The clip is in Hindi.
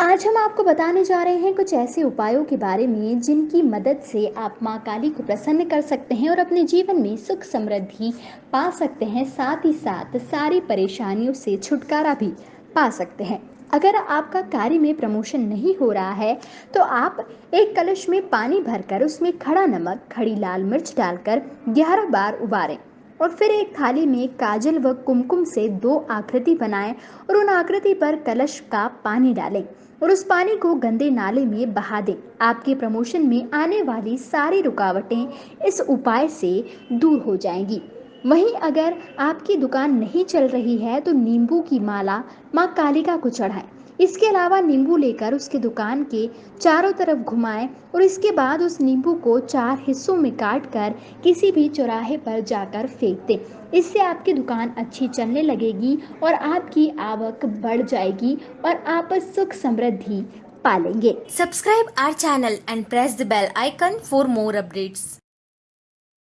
आज हम आपको बताने जा रहे हैं कुछ ऐसे उपायों के बारे में जिनकी मदद से आप माँ काली को प्रसन्न कर सकते हैं और अपने जीवन में सुख समृद्धि पा सकते हैं। साथ ही साथ सारी परेशानियों से छुटकारा भी पा सकते हैं। अगर आपका कार्य में प्रमोशन नहीं हो रहा है तो आप एक कलश में पानी भरकर उसमें खड़ा नमक, खड़ी लाल मिर्च डालकर 11 बार उबारें और फिर एक थाली में काजल व कुमकुम से दो आकृति बनाएँ और उन आकृति पर कलश का पानी डालें और उस पानी को गंदे नाले में बहा दें। आपके प्रमोशन में आने वाली सारी रुकावटें इस उपाय से दूर हो जाएँगी। वहीं अगर आपकी दुकान नहीं चल रही है तो नींबू की माला माँ कालिका को चढ़ाएँ। इसके अलावा नींबू लेकर उसके दुकान के चारों तरफ़ घुमाएँ और इसके बाद उस नींबू को चार हिस्सों में काट कर किसी भी चौराहे पर जाकर फेंक दें। इससे आपकी दुकान अच्छी चलने लगेगी और आपकी आवक बढ़ जाएगी और आप सुख समृद्धि पालेंगे। Subscribe our channel and press the bell icon for more updates.